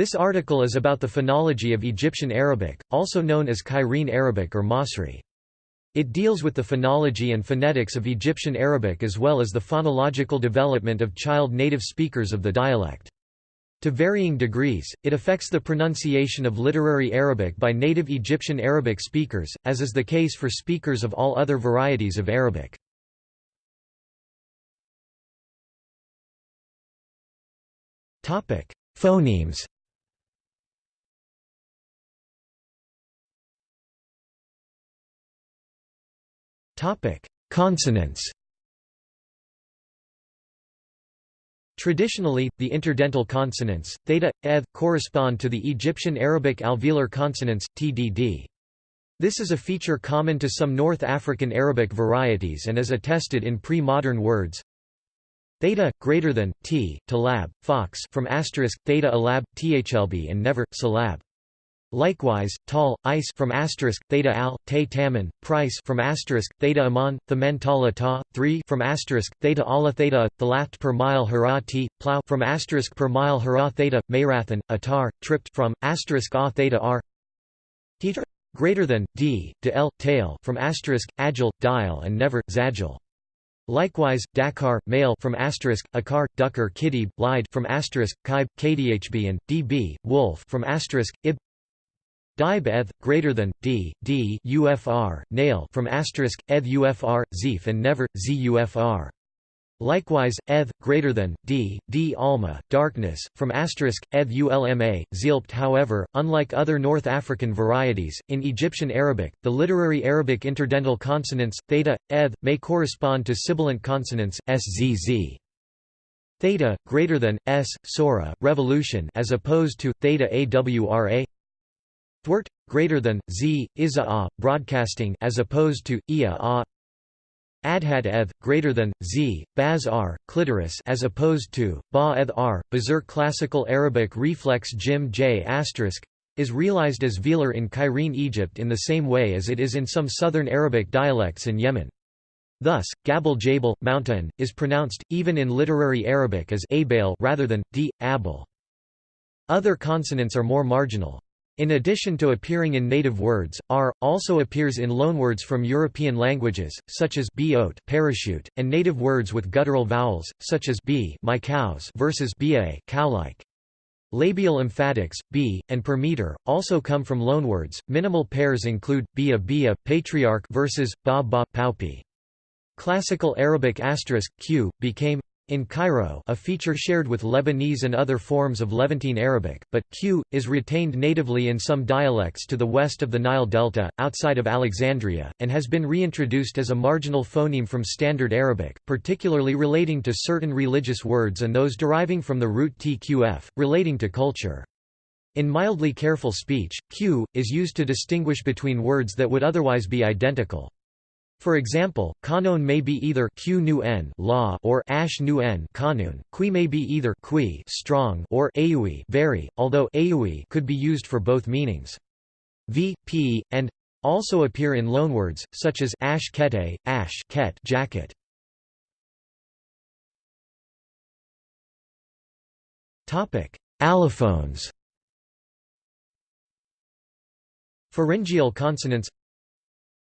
This article is about the phonology of Egyptian Arabic, also known as Cairene Arabic or Masri. It deals with the phonology and phonetics of Egyptian Arabic as well as the phonological development of child native speakers of the dialect. To varying degrees, it affects the pronunciation of literary Arabic by native Egyptian Arabic speakers, as is the case for speakers of all other varieties of Arabic. Phonemes Consonants Traditionally, the interdental consonants, theta, eth, correspond to the Egyptian Arabic alveolar consonants, tdd. This is a feature common to some North African Arabic varieties and is attested in pre-modern words. Theta, greater than, t, talab, fox from asterisk, theta alab, thlb and never, salab. Likewise, tal, ice from asterisk theta al, te taman, price from asterisk theta amon, thamen tala ta, three from asterisk theta ala theta, thalath per mile hara t, plow from asterisk per mile hara theta, mayrathan, atar, tripped from asterisk a theta r. Teeter greater than d, de l, tail from asterisk agile, dial and never, zagil. Likewise, Dakar male from asterisk akar ducker kitty lied from asterisk kaib kdhb and db wolf from asterisk ib Dib eth, greater than, d, d ufr, nail from asterisk, eth ufr, zif and never, z ufr. Likewise, eth, greater than, d, d alma, darkness, from asterisk, eth ulma, zilpt however, unlike other North African varieties, in Egyptian Arabic, the literary Arabic interdental consonants, theta, eth, may correspond to sibilant consonants, szz. Theta, greater than, s, sora, revolution as opposed to, theta awra Thwart greater than z isa a broadcasting as opposed to ia a Adhad eth greater than z baz r clitoris as opposed to ba eth r berserk classical Arabic reflex jim j asterisk is realized as velar in Cairene Egypt in the same way as it is in some southern Arabic dialects in Yemen. Thus, Gabal Jabal, mountain, is pronounced, even in literary Arabic as rather than, d, abel. Other consonants are more marginal. In addition to appearing in native words, r also appears in loanwords from European languages, such as boat parachute, and native words with guttural vowels, such as b my cows versus ba cow-like. Labial emphatics, b, and per meter, also come from loanwords. Minimal pairs include bia bia, patriarch versus ba ba paupi. Classical Arabic asterisk q became in Cairo a feature shared with Lebanese and other forms of Levantine Arabic, but q, is retained natively in some dialects to the west of the Nile Delta, outside of Alexandria, and has been reintroduced as a marginal phoneme from Standard Arabic, particularly relating to certain religious words and those deriving from the root tqf, relating to culture. In mildly careful speech, q, is used to distinguish between words that would otherwise be identical. For example, kanon may be either q nu n law or ash nu n kanun. Qui may be either qui strong or aui very, although aui could be used for both meanings. V, p, and also appear in loanwords, such as ash kete, ash ket jacket. Topic: Allophones. Pharyngeal consonants.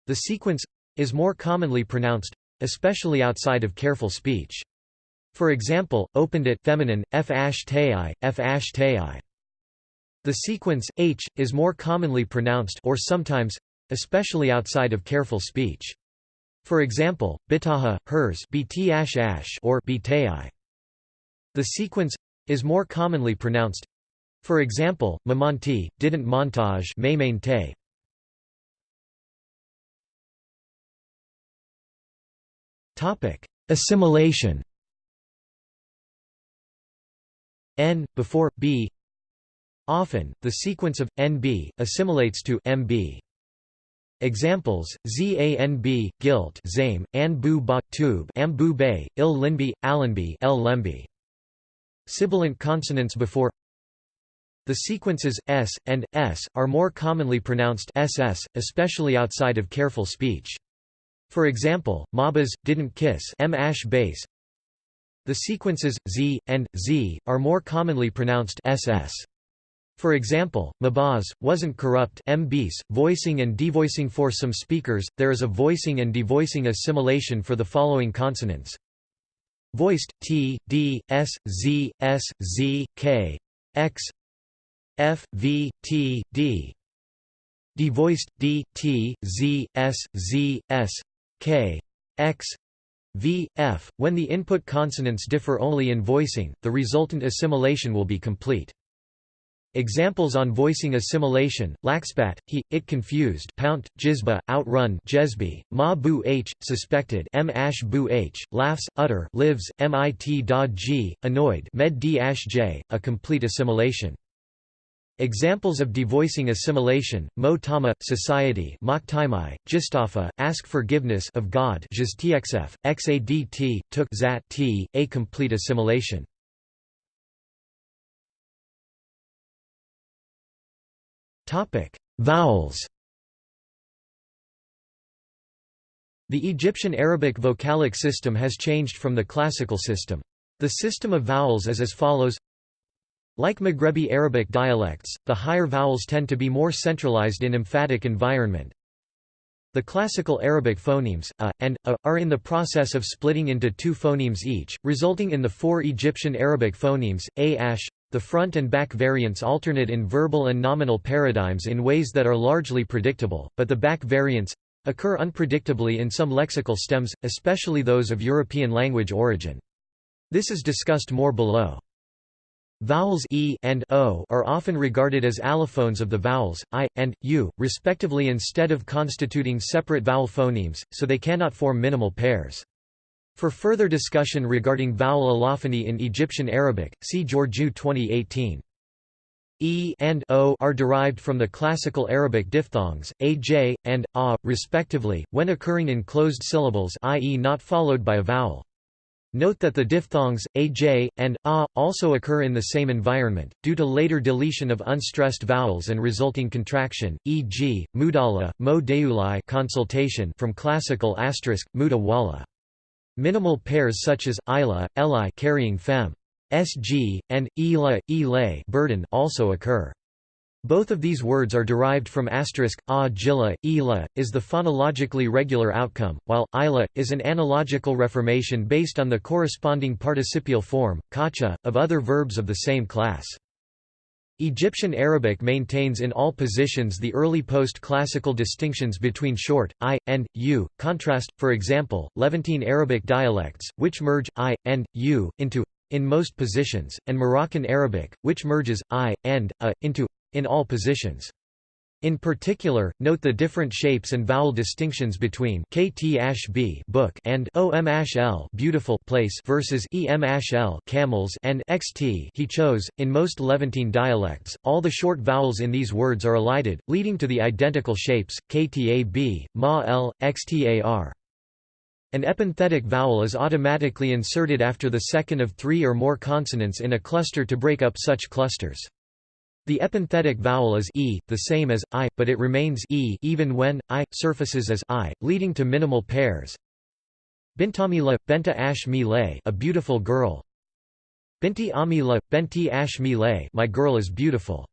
The sequence is more commonly pronounced, especially outside of careful speech. For example, opened it feminine, f ash f ash The sequence, h, is more commonly pronounced or sometimes, especially outside of careful speech. For example, bitaha, hers bt ash ash or btai. The sequence is more commonly pronounced. For example, mamanti, didn't montage Topic: Assimilation. N before b. Often, the sequence of nb assimilates to mb. Examples: zanb, gilt, zame, anbu ba tube, ambu bay, il linbi, alanbi, el lembi. Sibilant consonants before the sequences s and s are more commonly pronounced ss, especially outside of careful speech. For example, Mabas, didn't kiss M ash base. The sequences z and z are more commonly pronounced ss. For example, Mabaz, wasn't corrupt mbis, voicing and devoicing for some speakers, there is a voicing and devoicing assimilation for the following consonants. Voiced, t, d, s, z, s, z, k, x, f, v, t, d. Devoiced, d, t, z, s, z, s, k, x, v, f. When the input consonants differ only in voicing, the resultant assimilation will be complete. Examples on voicing assimilation, laxpat, he, it confused pount, jizba, outrun jesby, ma bu h, suspected m ash bu h, laughs, utter lives, mit da g, annoyed med ash j a complete assimilation. Examples of devoicing assimilation, mo tama, society jistafa, ask forgiveness of God jistxf, xadt, took zat t, a complete assimilation. Vowels. The Egyptian Arabic vocalic system has changed from the classical system. The system of vowels is as follows Like Maghrebi Arabic dialects, the higher vowels tend to be more centralized in emphatic environment. The classical Arabic phonemes, a, and, a, are in the process of splitting into two phonemes each, resulting in the four Egyptian Arabic phonemes, a ash, the front and back variants alternate in verbal and nominal paradigms in ways that are largely predictable, but the back variants occur unpredictably in some lexical stems, especially those of European language origin. This is discussed more below. Vowels e and o are often regarded as allophones of the vowels i and u, respectively instead of constituting separate vowel phonemes, so they cannot form minimal pairs. For further discussion regarding vowel allophony in Egyptian Arabic, see Georgiou 2018. E and o are derived from the classical Arabic diphthongs, aj, and a, respectively, when occurring in closed syllables i.e. not followed by a vowel. Note that the diphthongs, aj, and a, also occur in the same environment, due to later deletion of unstressed vowels and resulting contraction, e.g., mudala, mo deulai consultation from classical asterisk, muda wala. Minimal pairs such as ila, eli carrying fem, sg, and ila, ele burden also occur. Both of these words are derived from asterisk a jilla, ila, is the phonologically regular outcome, while ila is an analogical reformation based on the corresponding participial form, kacha, of other verbs of the same class. Egyptian Arabic maintains in all positions the early post-classical distinctions between short, i, and, u. Contrast, for example, Levantine Arabic dialects, which merge, i, and, u, into in most positions, and Moroccan Arabic, which merges, i, and, a, into in all positions. In particular, note the different shapes and vowel distinctions between kt book and om beautiful place versus em camels and xt he chose. In most Levantine dialects, all the short vowels in these words are elided, leading to the identical shapes ktab, ma l, xtar. An epenthetic vowel is automatically inserted after the second of three or more consonants in a cluster to break up such clusters. The epenthetic vowel is e, the same as i, but it remains e even when i surfaces as i, leading to minimal pairs. Bintamila, benta ash mi a beautiful girl. Binti amila, benti ash mi my girl is beautiful.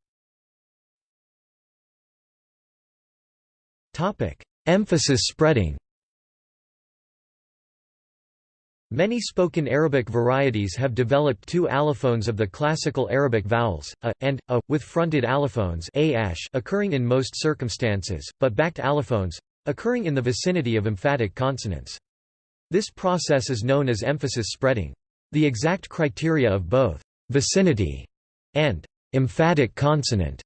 Topic: Emphasis spreading. Many spoken Arabic varieties have developed two allophones of the classical Arabic vowels, a, and, a, with fronted allophones occurring in most circumstances, but backed allophones occurring in the vicinity of emphatic consonants. This process is known as emphasis spreading. The exact criteria of both vicinity and emphatic consonant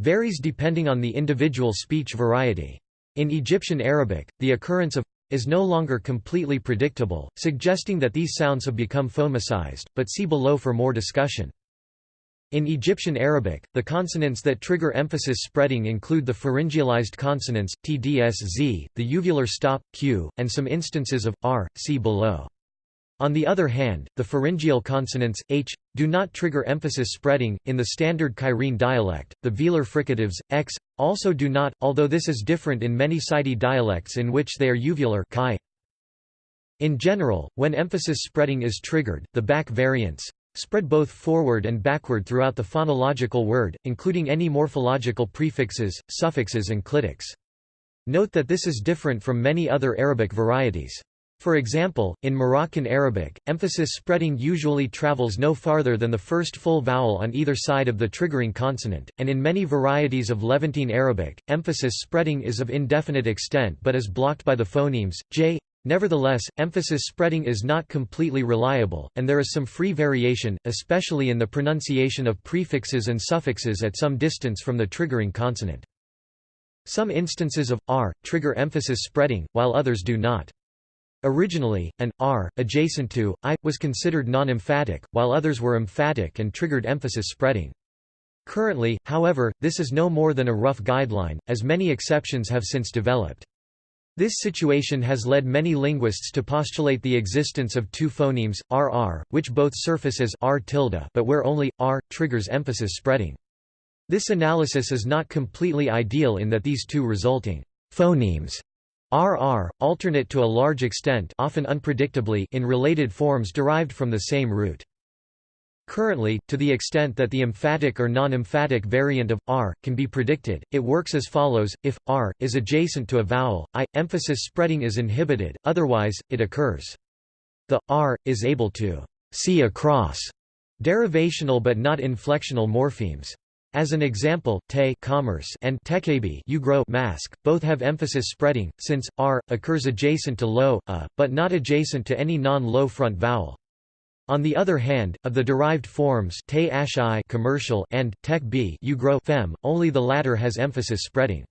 varies depending on the individual speech variety. In Egyptian Arabic, the occurrence of is no longer completely predictable, suggesting that these sounds have become phomicized, but see below for more discussion. In Egyptian Arabic, the consonants that trigger emphasis spreading include the pharyngealized consonants, tdsz, the uvular stop, q, and some instances of, r, see below. On the other hand, the pharyngeal consonants, h, do not trigger emphasis spreading. In the standard Cairene dialect, the velar fricatives, x, also do not, although this is different in many Saidi dialects in which they are uvular chi. In general, when emphasis spreading is triggered, the back variants spread both forward and backward throughout the phonological word, including any morphological prefixes, suffixes and clitics. Note that this is different from many other Arabic varieties. For example, in Moroccan Arabic, emphasis spreading usually travels no farther than the first full vowel on either side of the triggering consonant, and in many varieties of Levantine Arabic, emphasis spreading is of indefinite extent but is blocked by the phonemes, j. Nevertheless, emphasis spreading is not completely reliable, and there is some free variation, especially in the pronunciation of prefixes and suffixes at some distance from the triggering consonant. Some instances of r trigger emphasis spreading, while others do not. Originally, an r, adjacent to, i, was considered non-emphatic, while others were emphatic and triggered emphasis spreading. Currently, however, this is no more than a rough guideline, as many exceptions have since developed. This situation has led many linguists to postulate the existence of two phonemes, rr, which both surface as r tilde but where only, r, triggers emphasis spreading. This analysis is not completely ideal in that these two resulting phonemes RR, alternate to a large extent often unpredictably in related forms derived from the same root. Currently, to the extent that the emphatic or non-emphatic variant of r can be predicted, it works as follows: if r is adjacent to a vowel, i emphasis spreading is inhibited, otherwise it occurs. The r is able to see across derivational but not inflectional morphemes. As an example, te commerce and tekebi you grow mask, both have emphasis spreading, since r occurs adjacent to low, a, but not adjacent to any non-low front vowel. On the other hand, of the derived forms te commercial and tek b you grow fem, only the latter has emphasis spreading.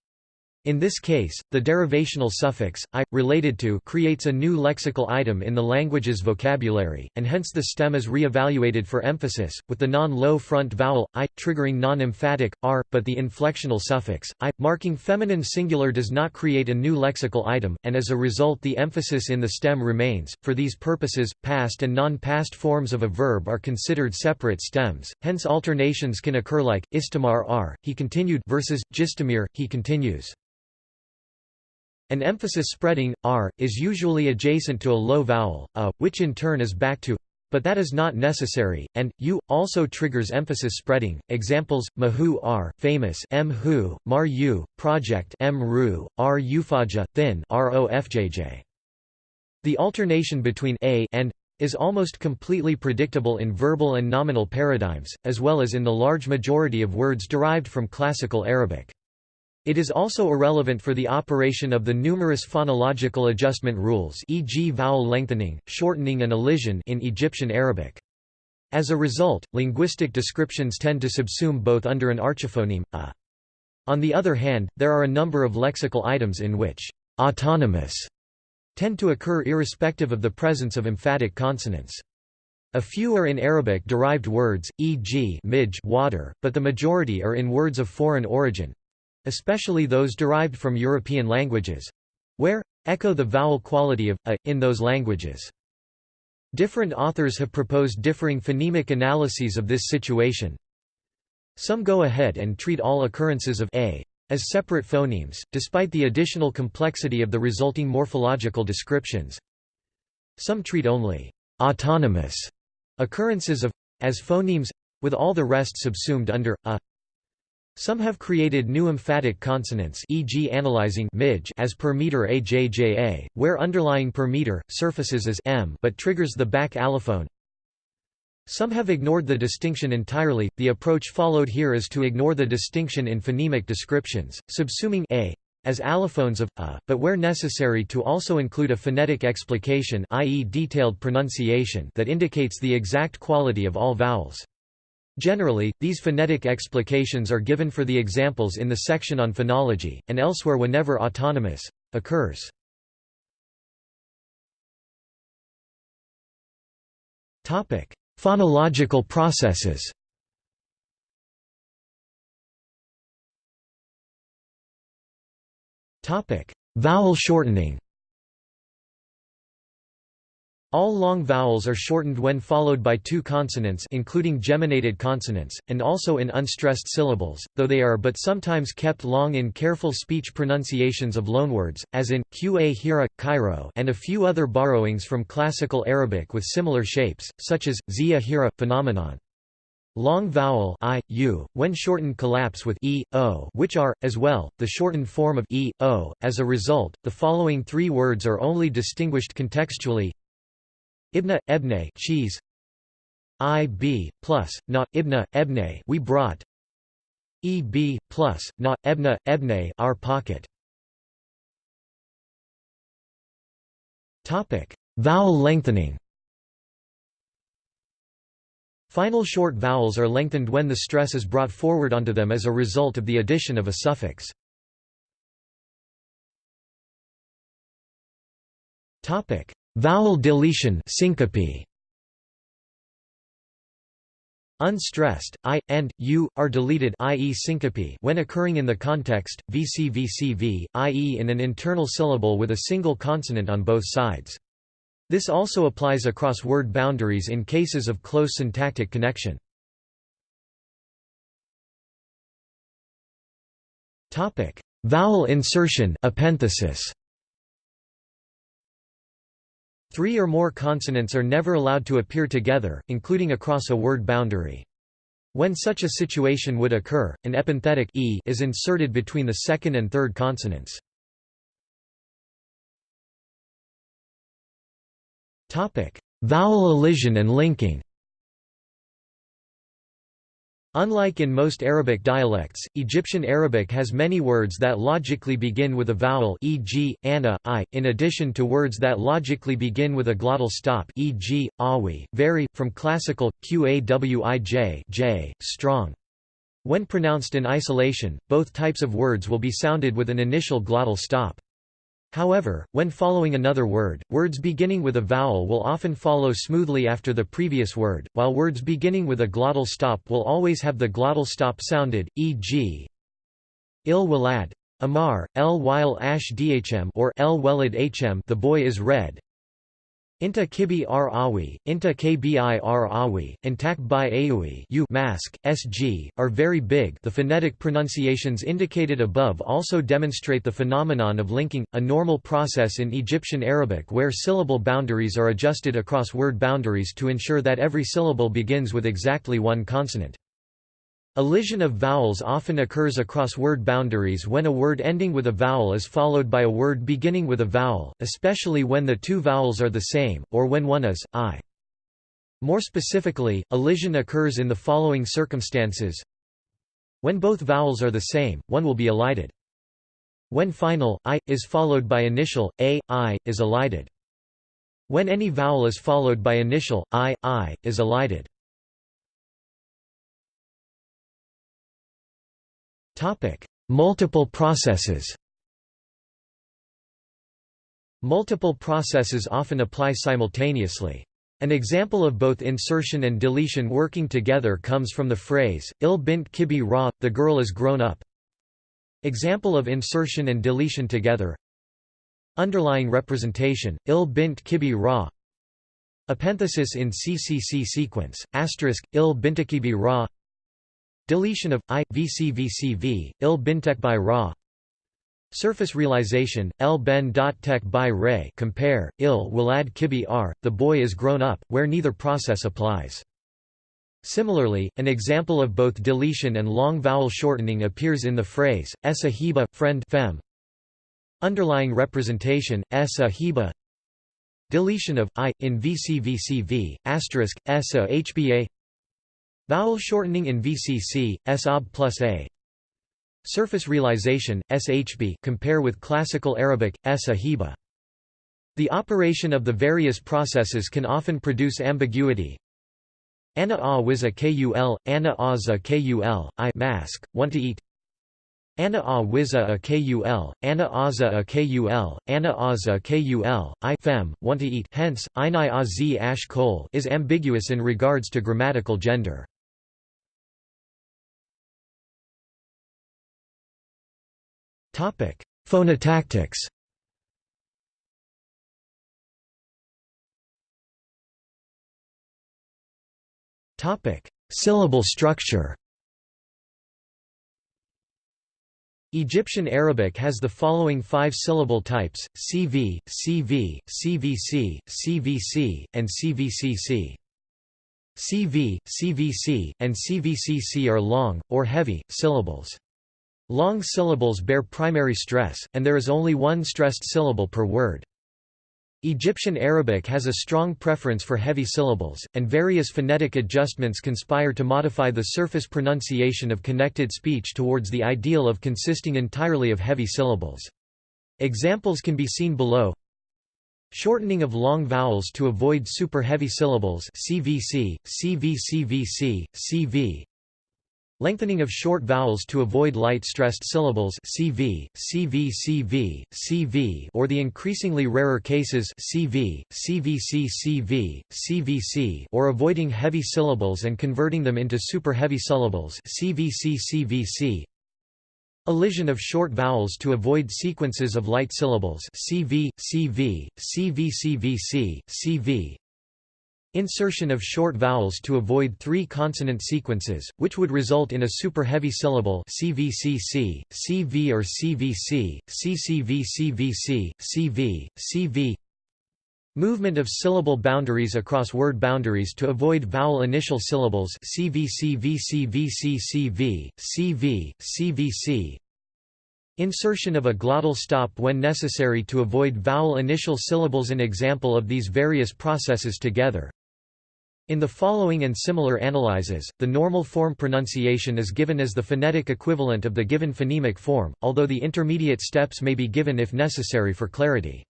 In this case, the derivational suffix, i, related to creates a new lexical item in the language's vocabulary, and hence the stem is re-evaluated for emphasis, with the non-low front vowel, i, triggering non-emphatic, r, but the inflectional suffix, i, marking feminine singular does not create a new lexical item, and as a result the emphasis in the stem remains. For these purposes, past and non-past forms of a verb are considered separate stems, hence alternations can occur like, istamar r, he continued versus, gistamir, he continues. An emphasis spreading, r, is usually adjacent to a low vowel, a, which in turn is back to but that is not necessary, and u also triggers emphasis spreading. Examples: mahu r, famous, m hu, mar u, project, m ru, r ufaja, thin, rofjj. The alternation between a and is almost completely predictable in verbal and nominal paradigms, as well as in the large majority of words derived from Classical Arabic. It is also irrelevant for the operation of the numerous phonological adjustment rules e.g. vowel lengthening, shortening and elision in Egyptian Arabic. As a result, linguistic descriptions tend to subsume both under an archiphoneme, a. On the other hand, there are a number of lexical items in which autonomous tend to occur irrespective of the presence of emphatic consonants. A few are in Arabic-derived words, e.g. water, but the majority are in words of foreign origin, especially those derived from European languages where echo the vowel quality of a in those languages. Different authors have proposed differing phonemic analyses of this situation. Some go ahead and treat all occurrences of a as separate phonemes, despite the additional complexity of the resulting morphological descriptions. Some treat only autonomous occurrences of as phonemes with all the rest subsumed under a some have created new emphatic consonants e.g. analyzing midge as per meter ajja, where underlying per meter, surfaces as m but triggers the back allophone. Some have ignored the distinction entirely, the approach followed here is to ignore the distinction in phonemic descriptions, subsuming a as allophones of a, but where necessary to also include a phonetic explication i.e. detailed pronunciation that indicates the exact quality of all vowels. Generally, these phonetic explications are given for the examples in the section on phonology, and elsewhere whenever autonomous occurs. Topic: Phonological processes Topic: Vowel shortening All long vowels are shortened when followed by two consonants including geminated consonants, and also in unstressed syllables, though they are but sometimes kept long in careful speech pronunciations of loanwords, as in, qa hira, Cairo and a few other borrowings from Classical Arabic with similar shapes, such as, zia hira, phenomenon. Long vowel i, u, when shortened collapse with e, o which are, as well, the shortened form of e, o. As a result, the following three words are only distinguished contextually Ibna, ebne cheese. ib, plus, not, ibna, ebne we brought. eb, plus, not, ebna, ebne our pocket. Topic: Vowel lengthening. Final short vowels are lengthened when the stress is brought forward onto them as a result of the addition of a suffix. Topic: Vowel deletion syncope. Unstressed, i, and, u, are deleted i.e. syncope when occurring in the context, vcvcv, i.e. in an internal syllable with a single consonant on both sides. This also applies across word boundaries in cases of close syntactic connection. Vowel insertion epenthesis. Three or more consonants are never allowed to appear together, including across a word boundary. When such a situation would occur, an epenthetic e is inserted between the second and third consonants. Vowel elision and linking Unlike in most Arabic dialects, Egyptian Arabic has many words that logically begin with a vowel e.g., ana, i, in addition to words that logically begin with a glottal stop e.g., awi, vary, from classical, qawij j, strong. When pronounced in isolation, both types of words will be sounded with an initial glottal stop. However, when following another word, words beginning with a vowel will often follow smoothly after the previous word, while words beginning with a glottal stop will always have the glottal stop sounded, e.g. il walad Amar, el while ash dhm or el welad hm the boy is red, Inta kibi r awi, inta kbi r awi, and bi aui u mask, sg, are very big the phonetic pronunciations indicated above also demonstrate the phenomenon of linking, a normal process in Egyptian Arabic where syllable boundaries are adjusted across word boundaries to ensure that every syllable begins with exactly one consonant. Elision of vowels often occurs across word boundaries when a word ending with a vowel is followed by a word beginning with a vowel, especially when the two vowels are the same, or when one is, i. More specifically, elision occurs in the following circumstances. When both vowels are the same, one will be elided. When final, i, is followed by initial, a, i, is elided. When any vowel is followed by initial, i, i, is elided. Topic: Multiple processes. Multiple processes often apply simultaneously. An example of both insertion and deletion working together comes from the phrase, il bint kibi ra, the girl is grown up. Example of insertion and deletion together Underlying representation, il bint kibi ra Epenthesis in CCC sequence, asterisk, il bintakibi ra Deletion of i vcvcv il bintek by ra. Surface realization l ben dot tek by ray. Compare il will add kibi r. The boy is grown up, where neither process applies. Similarly, an example of both deletion and long vowel shortening appears in the phrase essa hiba friend fem. Underlying representation essa hiba. Deletion of i in vcvcv asterisk essa hba Vowel shortening in VCC, SOB plus A. Surface realization, SHB compare with Classical Arabic, S ahiba. The operation of the various processes can often produce ambiguity. Ana a wiz a kul, ana a za kul, i mask, want to eat. Ana a wiz a kul, ana a za a kul, ana a za kul, i fem, want to eat. Hence, inai a z ash kol is ambiguous in regards to grammatical gender. Phonotactics Topic: Syllable structure. Egyptian Arabic has the following five syllable types: CV, CV, CVC, CVC, and CVCC. CV, CVC, and CVCC are long, or heavy, syllables. Long syllables bear primary stress, and there is only one stressed syllable per word. Egyptian Arabic has a strong preference for heavy syllables, and various phonetic adjustments conspire to modify the surface pronunciation of connected speech towards the ideal of consisting entirely of heavy syllables. Examples can be seen below. Shortening of long vowels to avoid super heavy syllables CVC, CVCVC, CV, Lengthening of short vowels to avoid light-stressed syllables CV, CV, CV, CV or the increasingly rarer cases CV, CVC, CV, CVC or avoiding heavy syllables and converting them into super-heavy syllables CVC, CVC Elision of short vowels to avoid sequences of light syllables CV, CV, CV, CVC, CV Insertion of short vowels to avoid three consonant sequences, which would result in a super-heavy syllable CVCC, CV or CVC, CCVCVC, CV, CV Movement of syllable boundaries across word boundaries to avoid vowel initial syllables CVCVCVCCV, CV, CVC Insertion of a glottal stop when necessary to avoid vowel initial syllables. An example of these various processes together in the following and similar analyses, the normal form pronunciation is given as the phonetic equivalent of the given phonemic form, although the intermediate steps may be given if necessary for clarity.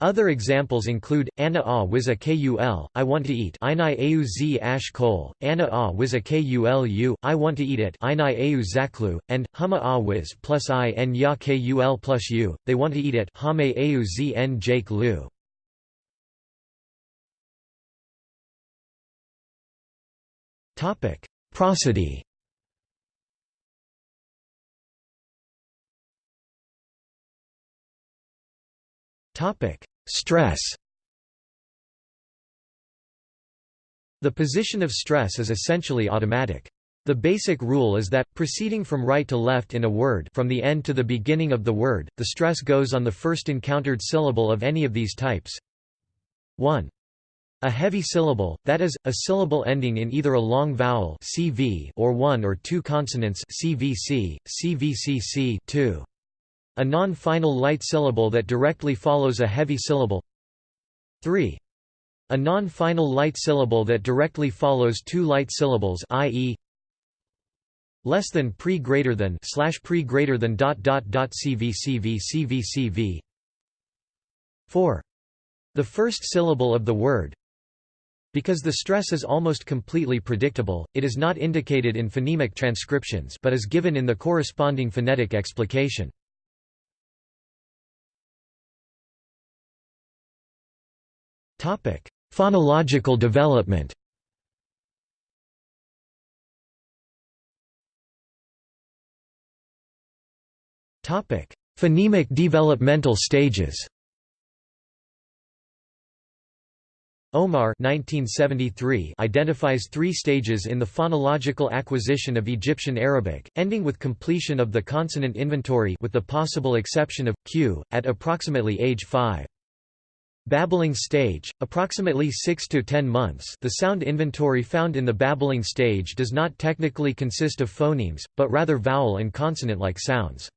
Other examples include, Anna a wiz a kul, I want to eat Inai au z ash kol, Anna a wiz a kulu, I want to eat it Inai au zaklu, and, Huma a wiz plus i n ya kul plus u, they want to eat it Hame au z n jake lu. Topic: Prosody. Topic: Stress. The position of stress is essentially automatic. The basic rule is that, proceeding from right to left in a word from the end to the beginning of the word, the stress goes on the first encountered syllable of any of these types. 1. A heavy syllable, that is, a syllable ending in either a long vowel CV or one or two consonants CVC, CVCC 2. A non-final light syllable that directly follows a heavy syllable 3. A non-final light syllable that directly follows two light syllables i.e. less than pre greater than slash pre greater than dot dot dot cvcv cvcv 4. The first syllable of the word because the stress is almost completely predictable, it is not indicated in phonemic transcriptions but is given in the corresponding phonetic explication. Phonological development Phonemic developmental stages Omar 1973 identifies three stages in the phonological acquisition of Egyptian Arabic, ending with completion of the consonant inventory with the possible exception of, q, at approximately age 5. Babbling stage, approximately 6 to 10 months the sound inventory found in the babbling stage does not technically consist of phonemes, but rather vowel and consonant-like sounds.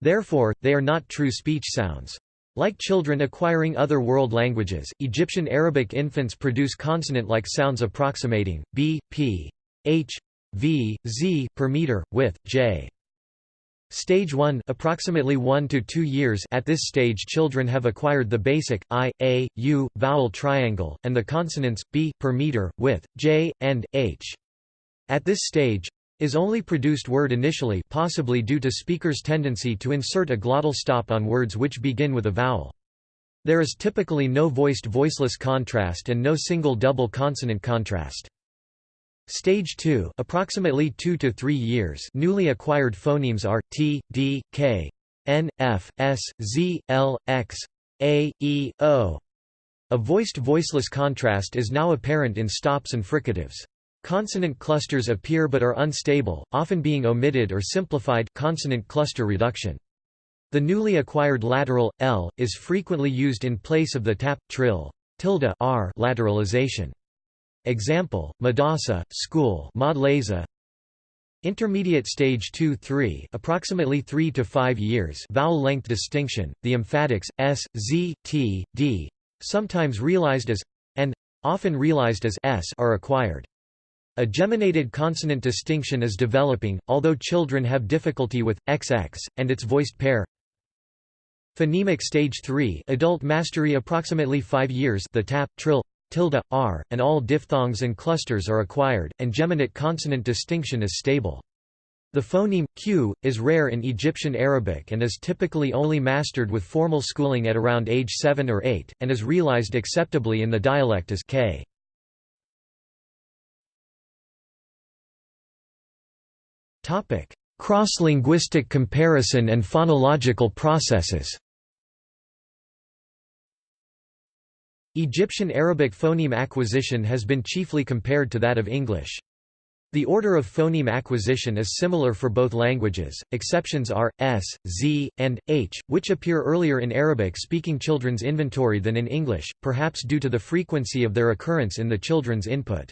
Therefore, they are not true speech sounds. Like children acquiring other world languages, Egyptian Arabic infants produce consonant-like sounds approximating, b, p, h, v, z per meter, with, j. Stage 1 approximately 1 to 2 years at this stage children have acquired the basic, i, a, u, vowel triangle, and the consonants, b, per meter, with, j, and, h. At this stage, is only produced word initially possibly due to speaker's tendency to insert a glottal stop on words which begin with a vowel. There is typically no voiced-voiceless contrast and no single double consonant contrast. Stage 2 approximately 2 to 3 years newly acquired phonemes are, t, d, k, n, f, s, z, l, x, a, e, o. A voiced-voiceless contrast is now apparent in stops and fricatives. Consonant clusters appear but are unstable, often being omitted or simplified consonant cluster reduction. The newly acquired lateral l is frequently used in place of the tap trill tilde r lateralization. Example: Madasa, school, Madleza. Intermediate stage 2-3, approximately 3 to 5 years. Vowel length distinction: the emphatics s, z, t, d, sometimes realized as and often realized as s are acquired. A geminated consonant distinction is developing, although children have difficulty with xx and its voiced pair Phonemic stage 3 adult mastery approximately 5 years the tap, trill, tilde, r, and all diphthongs and clusters are acquired, and geminate consonant distinction is stable. The phoneme, q, is rare in Egyptian Arabic and is typically only mastered with formal schooling at around age 7 or 8, and is realized acceptably in the dialect as k. Cross-linguistic comparison and phonological processes Egyptian Arabic phoneme acquisition has been chiefly compared to that of English. The order of phoneme acquisition is similar for both languages, exceptions are, s, z, and, h, which appear earlier in Arabic-speaking children's inventory than in English, perhaps due to the frequency of their occurrence in the children's input.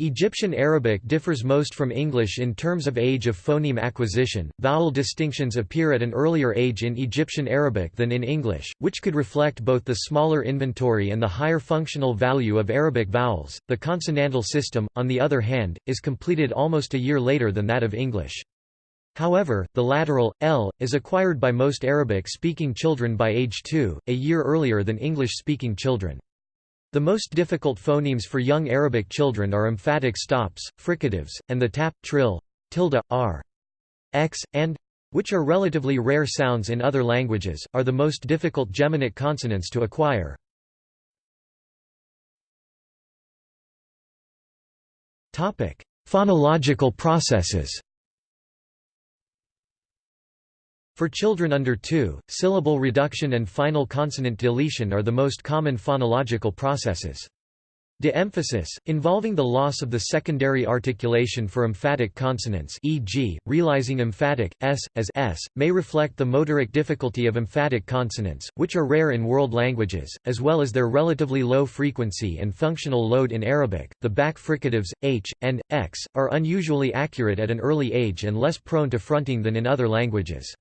Egyptian Arabic differs most from English in terms of age of phoneme acquisition. Vowel distinctions appear at an earlier age in Egyptian Arabic than in English, which could reflect both the smaller inventory and the higher functional value of Arabic vowels. The consonantal system, on the other hand, is completed almost a year later than that of English. However, the lateral, l, is acquired by most Arabic-speaking children by age 2, a year earlier than English-speaking children. The most difficult phonemes for young Arabic children are emphatic stops, fricatives, and the tap, trill, tilde, r, x, and which are relatively rare sounds in other languages, are the most difficult geminate consonants to acquire. Phonological processes For children under 2, syllable reduction and final consonant deletion are the most common phonological processes. De-emphasis, involving the loss of the secondary articulation for emphatic consonants e.g., realizing emphatic, s, as s, may reflect the motoric difficulty of emphatic consonants, which are rare in world languages, as well as their relatively low frequency and functional load in Arabic. The back fricatives, h, and, x, are unusually accurate at an early age and less prone to fronting than in other languages.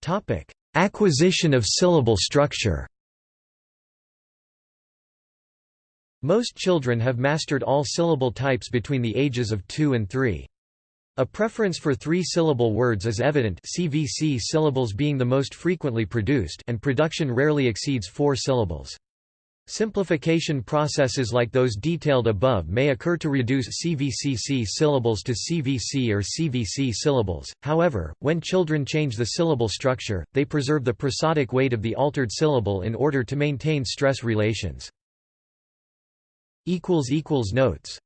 Topic: Acquisition of syllable structure. Most children have mastered all syllable types between the ages of 2 and 3. A preference for three-syllable words is evident CVC syllables being the most frequently produced and production rarely exceeds four syllables. Simplification processes like those detailed above may occur to reduce CVCC syllables to CVC or CVC syllables, however, when children change the syllable structure, they preserve the prosodic weight of the altered syllable in order to maintain stress relations. Notes